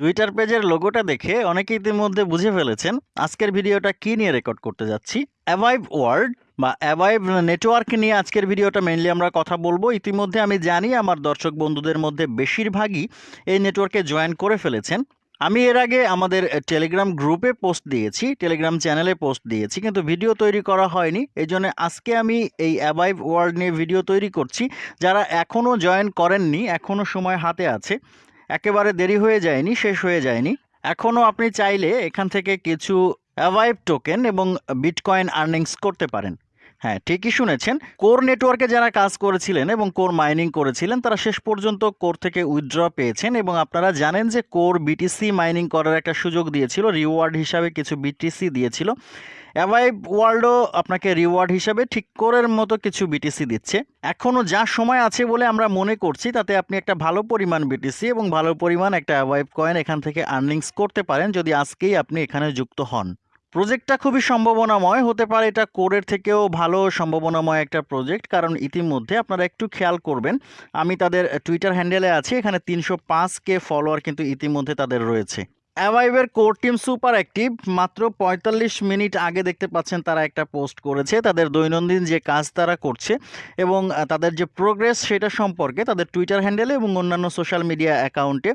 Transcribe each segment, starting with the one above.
Twitter পেজের লোগোটা দেখে অনেকে ইতিমধ্যে বুঝে ফেলেছেন আজকের ভিডিওটা কি নিয়ে রেকর্ড করতে যাচ্ছি। অ্যাভাইভ ওয়ার্ল্ড বা অ্যাভাইভ নেটওয়ার্ক নিয়ে আজকের ভিডিওটা মেনলি আমরা কথা বলব। ইতিমধ্যে আমি জানি আমার দর্শক বন্ধুদের মধ্যে বেশিরভাগই এই নেটওয়ার্কে জয়েন করে ফেলেছেন। আমি এর আগে আমাদের টেলিগ্রাম গ্রুপে পোস্ট দিয়েছি টেলিগ্রাম চ্যানেলে পোস্ট দিয়েছি, কিন্তু ভিডিও তৈরি করা হয়নি। এই আজকে আমি এই অ্যাভাইভ ওয়ার্ল্ড নিয়ে ভিডিও তৈরি করছি। যারা এখনও জয়েন করেননি এখনও সময় হাতে আছে একেবারে দেরি হয়ে যায়নি, শেষ হয়ে যায়নি। এখনও আপনি চাইলে এখান থেকে কিছু অ্যাভাইভ টোকেন এবং বিটকয়েন আর্নিংস করতে পারেন। হ্যাঁ ঠিকই শুনেছেন। কোর নেটওয়ার্কে যারা কাজ করেছিলেন এবং কোর মাইনিং করেছিলেন, তারা শেষ পর্যন্ত কোর থেকে উইথড্র পেয়েছেন এবং আপনারা জানেন যে কোর বিটিসি মাইনিং করার একটা সুযোগ দিয়েছিল রিওয়ার্ড হিসাবে কিছু বিটিসি দিয়েছিল। অ্যাভাইভ ওয়ার্ল্ডও আপনাকে রিওয়ার্ড হিসাবে ঠিক কোরের মতো কিছু বিটিসি দিচ্ছে। এখনও যা সময় আছে বলে আমরা মনে করছি, তাতে আপনি একটা ভালো পরিমাণ বিটিসি এবং ভালো পরিমাণ একটা অ্যাভাইভ কয়েন এখান থেকে আর্নিংস করতে পারেন যদি আজকেই আপনি এখানে যুক্ত হন। প্রজেক্টটা খুবই সম্ভাবনাময় হতে পারে, এটা কোরের থেকেও ভালো সম্ভাবনাময় একটা প্রজেক্ট কারণ ইতিমধ্যে আপনারা একটু খেয়াল করবেন, আমি তাদের টুইটার হ্যান্ডেলে আছি, এখানে তিনশো পাঁচ কে ফলোয়ার কিন্তু ইতিমধ্যে তাদের রয়েছে। অ্যাভাইভের কোর টিম সুপার অ্যাক্টিভ মাত্র পঁয়তাল্লিশ মিনিট আগে দেখতে পাচ্ছেন তারা একটা পোস্ট করেছে। তাদের দৈনন্দিন যে কাজ তারা করছে এবং তাদের যে প্রোগ্রেস সেটা সম্পর্কে তাদের টুইটার হ্যান্ডেলে এবং অন্যান্য সোশ্যাল মিডিয়া অ্যাকাউন্টে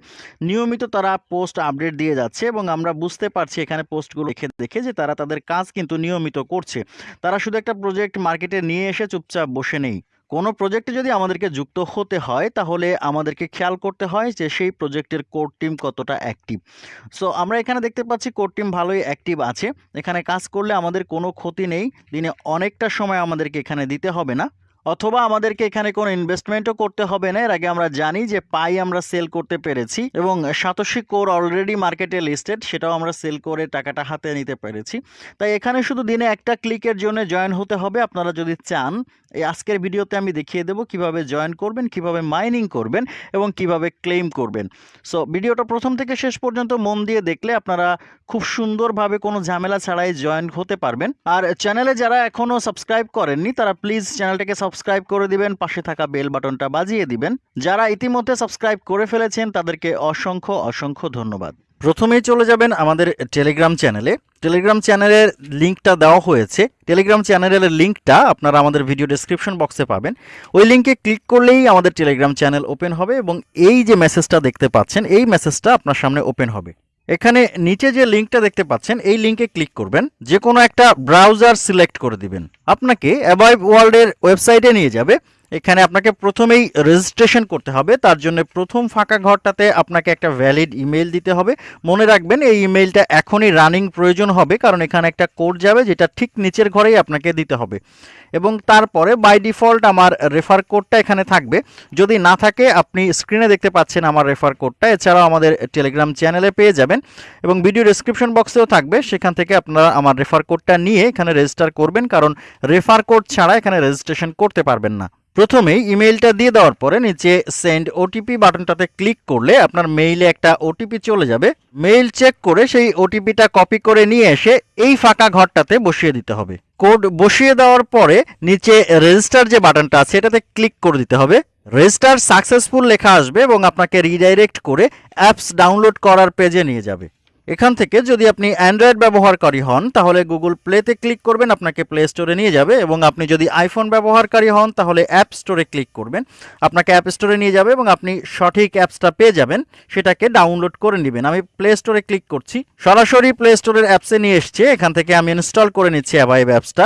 নিয়মিত তারা পোস্ট আপডেট দিয়ে যাচ্ছে এবং আমরা বুঝতে পারছি এখানে পোস্টগুলো দেখে দেখে যে তারা তাদের কাজ কিন্তু নিয়মিত করছে। তারা শুধু একটা প্রজেক্ট মার্কেটে নিয়ে এসে চুপচাপ বসে নেই। কোনো প্রজেক্টে যদি আমাদেরকে যুক্ত হতে হয়, তাহলে আমাদেরকে খেয়াল করতে হয় যে সেই প্রজেক্টের কোর টিম কতটা অ্যাক্টিভ সো আমরা এখানে দেখতে পাচ্ছি কোর টিম ভালোই অ্যাক্টিভ আছে। এখানে কাজ করলে আমাদের কোনো ক্ষতি নেই। দিনে অনেকটা সময় আমাদেরকে এখানে দিতে হবে না। অথবা আমাদেরকে এখানে কোনো ইনভেস্টমেন্টও করতে হবে না। এর আগে আমরা জানি যে পাই আমরা সেল করতে পেরেছি এবং সাতোশি কোর অলরেডি মার্কেটে লিস্টেড সেটাও আমরা সেল করে টাকাটা হাতে নিতে পেরেছি। তাই এখানে শুধু দিনে একটা ক্লিকের জন্য জয়েন হতে হবে। আপনারা যদি চান, এই আজকের ভিডিওতে আমি দেখিয়ে দেবো কীভাবে জয়েন করবেন, কীভাবে মাইনিং করবেন এবং কীভাবে ক্লেম করবেন। সো ভিডিওটা প্রথম থেকে শেষ পর্যন্ত মন দিয়ে দেখলে আপনারা খুব সুন্দরভাবে কোনো ঝামেলা ছাড়াই জয়েন হতে পারবেন। আর চ্যানেলে যারা এখনও সাবস্ক্রাইব করেননি, তারা প্লিজ চ্যানেলটাকে সাবস্ক্রাইব করে দিবেন, পাশে থাকা বেল বাটনটা বাজিয়ে দিবেন। যারা ইতিমধ্যে সাবস্ক্রাইব করে ফেলেছেন, তাদেরকে অসংখ্য অসংখ্য ধন্যবাদ। প্রথমেই চলে যাবেন আমাদের টেলিগ্রাম চ্যানেলে টেলিগ্রাম চ্যানেলের লিঙ্কটা দেওয়া হয়েছে। টেলিগ্রাম চ্যানেলের লিঙ্কটা আপনারা আমাদের ভিডিও ডেসক্রিপশন বক্সে পাবেন। ওই লিঙ্কে ক্লিক করলেই আমাদের টেলিগ্রাম চ্যানেল ওপেন হবে এবং এই যে মেসেজটা দেখতে পাচ্ছেন, এই মেসেজটা আপনার সামনে ওপেন হবে। এখানে নিচে যে লিঙ্কটা দেখতে পাচ্ছেন, এই লিঙ্কে ক্লিক করবেন যে কোনো একটা ব্রাউজার সিলেক্ট করে দিবেন। আপনাকে অ্যাবাইভ ওয়ার্ল্ডের ওয়েবসাইটে নিয়ে যাবে। এখানে আপনাকে প্রথমেই রেজিস্ট্রেশন করতে হবে। তার জন্য প্রথম ফাঁকা ঘরটাতে আপনাকে একটা ভ্যালিড ইমেল দিতে হবে। মনে রাখবেন, এই ইমেলটা এখনই রানিং প্রয়োজন হবে, কারণ এখানে একটা কোড যাবে যেটা ঠিক নিচের ঘরেই আপনাকে দিতে হবে। এবং তারপরে বাই ডিফল্ট আমার রেফার কোডটা এখানে থাকবে। যদি না থাকে, আপনি স্ক্রিনে দেখতে পাচ্ছেন আমার রেফার কোডটা এছাড়াও আমাদের টেলিগ্রাম চ্যানেলে পেয়ে যাবেন। এবং ভিডিও ডেসক্রিপশন বক্সেও থাকবে। সেখান থেকে আপনারা আমার রেফার কোডটা নিয়ে এখানে রেজিস্টার করবেন, কারণ রেফার কোড ছাড়া এখানে রেজিস্ট্রেশন করতে পারবেন না। প্রথমেই ইমেইলটা দিয়ে দেওয়ার পরে নিচে সেন্ড ওটিপি বাটনটাতে ক্লিক করলে আপনার মেইলে একটা ওটিপি চলে যাবে। মেইল চেক করে সেই ওটিপিটা কপি করে নিয়ে এসে এই ফাঁকা ঘরটাতে বসিয়ে দিতে হবে। কোড বসিয়ে দেওয়ার পরে নিচে রেজিস্টার যে বাটনটা আছে এটাতে ক্লিক করে দিতে হবে। রেজিস্টার সাকসেসফুল লেখা আসবে এবং আপনাকে রিডাইরেক্ট করে অ্যাপস ডাউনলোড করার পেজে নিয়ে যাবে। এখান থেকে যদি আপনি অ্যান্ড্রয়েড ব্যবহারকারী হন, তাহলে গুগল প্লেতে ক্লিক করবেন, আপনাকে প্লে স্টোরে নিয়ে যাবে এবং আপনি যদি আইফোন ব্যবহারকারী হন, তাহলে অ্যাপ স্টোরে ক্লিক করবেন। আপনাকে অ্যাপ স্টোরে নিয়ে যাবে এবং আপনি সঠিক অ্যাপসটা পেয়ে যাবেন, সেটাকে ডাউনলোড করে নেবেন। আমি প্লে স্টোরে ক্লিক করছি। সরাসরি প্লে স্টোরের অ্যাপসে নিয়ে এসছে। এখান থেকে আমি ইনস্টল করে নিচ্ছি অ্যাভাইভ অ্যাপসটা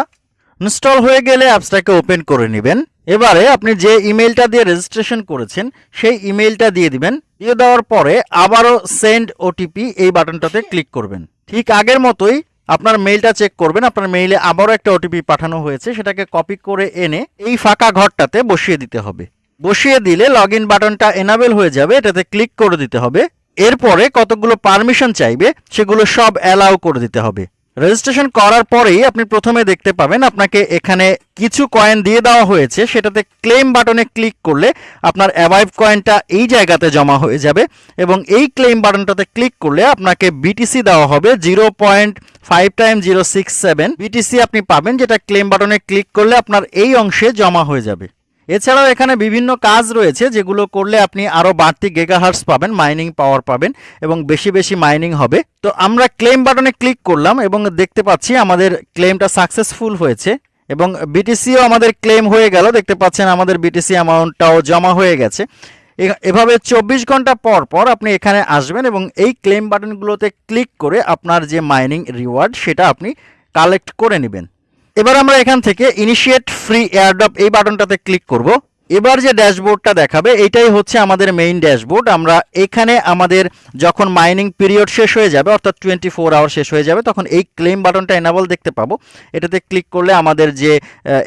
ইনস্টল হয়ে গেলে অ্যাপসটাকে ওপেন করে নেবেন। এবারে আপনি যে ইমেলটা দিয়ে রেজিস্ট্রেশন করেছেন, সেই ইমেলটা দিয়ে দিবেন। দিয়ে দেওয়ার পরে আবারও সেন্ড ওটিপি এই বাটনটাতে ক্লিক করবেন। ঠিক আগের মতোই আপনার মেইলটা চেক করবেন। আপনার মেইলে আবারও একটা ওটিপি পাঠানো হয়েছে, সেটাকে কপি করে এনে এই ফাঁকা ঘরটাতে বসিয়ে দিতে হবে। বসিয়ে দিলে লগ ইন বাটনটা এনাবেল হয়ে যাবে, এটাতে ক্লিক করে দিতে হবে। এরপরে কতগুলো পারমিশন চাইবে, সেগুলো সব অ্যালাউ করে দিতে হবে। রেজিস্ট্রেশন করার পরেই আপনি প্রথমে দেখতে পাবেন আপনাকে এখানে কিছু কয়েন দিয়ে দেওয়া হয়েছে। সেটাতে ক্লেম বাটনে ক্লিক করলে আপনার অ্যাভাইভ কয়েনটা এই জায়গাতে জমা হয়ে যাবে এবং এই ক্লেম বাটনটাতে ক্লিক করলে আপনাকে বিটিসি দেওয়া হবে zero point five time zero six seven BTC আপনি পাবেন যেটা ক্লেম বাটনে ক্লিক করলে আপনার এই অংশে জমা হয়ে যাবে। এছাড়াও এখানে বিভিন্ন কাজ রয়েছে যেগুলো করলে আপনি আরও বাড়তি গেগাহার্স পাবেন মাইনিং পাওয়ার পাবেন এবং বেশি বেশি মাইনিং হবে। তো আমরা ক্লেম বাটনে ক্লিক করলাম এবং দেখতে পাচ্ছি আমাদের ক্লেমটা সাকসেসফুল হয়েছে এবং বিটিসিও আমাদের ক্লেম হয়ে গেল। দেখতে পাচ্ছেন আমাদের বিটিসি অ্যামাউন্টটাও জমা হয়ে গেছে। এভাবে চব্বিশ ঘণ্টা পর পর আপনি এখানে আসবেন এবং এই ক্লেম বাটনগুলোতে ক্লিক করে আপনার যে মাইনিং রিওয়ার্ড সেটা আপনি কালেক্ট করে নেবেন। এবার আমরা এখান থেকে ইনিশিয়েট ফ্রি এয়ারড্রপ এই বাটনটাতে ক্লিক করব। এবার যে ড্যাশবোর্ডটা দেখাবে, এইটাই হচ্ছে আমাদের মেইন ড্যাশবোর্ড। আমরা এখানে আমাদের যখন মাইনিং পিরিয়ড শেষ হয়ে যাবে, অর্থাৎ টোয়েন্টি ফোর আওয়ার শেষ হয়ে যাবে, তখন এই ক্লেম বাটনটা এনাবল দেখতে পাবো। এটাতে ক্লিক করলে আমাদের যে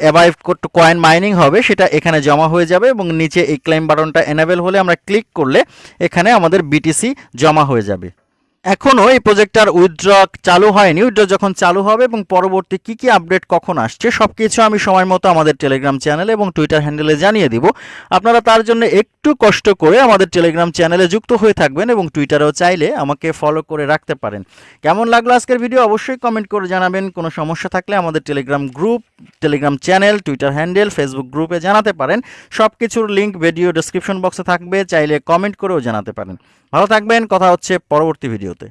অ্যাভাইভ কয়েন মাইনিং হবে, সেটা এখানে জমা হয়ে যাবে এবং নিচে এই ক্লেম বাটনটা এনাবেল হলে আমরা ক্লিক করলে এখানে আমাদের বিটিসি জমা হয়ে যাবে। এখনও এই প্রজেক্টটার উইথড্র চালু হয়নি। উইথড্র যখন চালু হবে এবং পরবর্তী কি কি আপডেট কখন আসছে সব কিছু আমি সময় মতো আমাদের টেলিগ্রাম চ্যানেলে এবং টুইটার হ্যান্ডেলে জানিয়ে দিব। আপনারা তার জন্য একটু কষ্ট করে আমাদের টেলিগ্রাম চ্যানেলে যুক্ত হয়ে থাকবেন এবং টুইটারেও চাইলে আমাকে ফলো করে রাখতে পারেন। কেমন লাগল আজকের ভিডিও অবশ্যই কমেন্ট করে জানাবেন। কোনো সমস্যা থাকলে আমাদের Telegram group Telegram channel Twitter handle Facebook গ্রুপে জানাতে পারেন। সব কিছুর লিঙ্ক ভিডিও ডেসক্রিপশন বক্সে থাকবে। চাইলে কমেন্ট করেও জানাতে পারেন। ভালো থাকবেন কথা হচ্ছে পরবর্তী ভিডিওতে।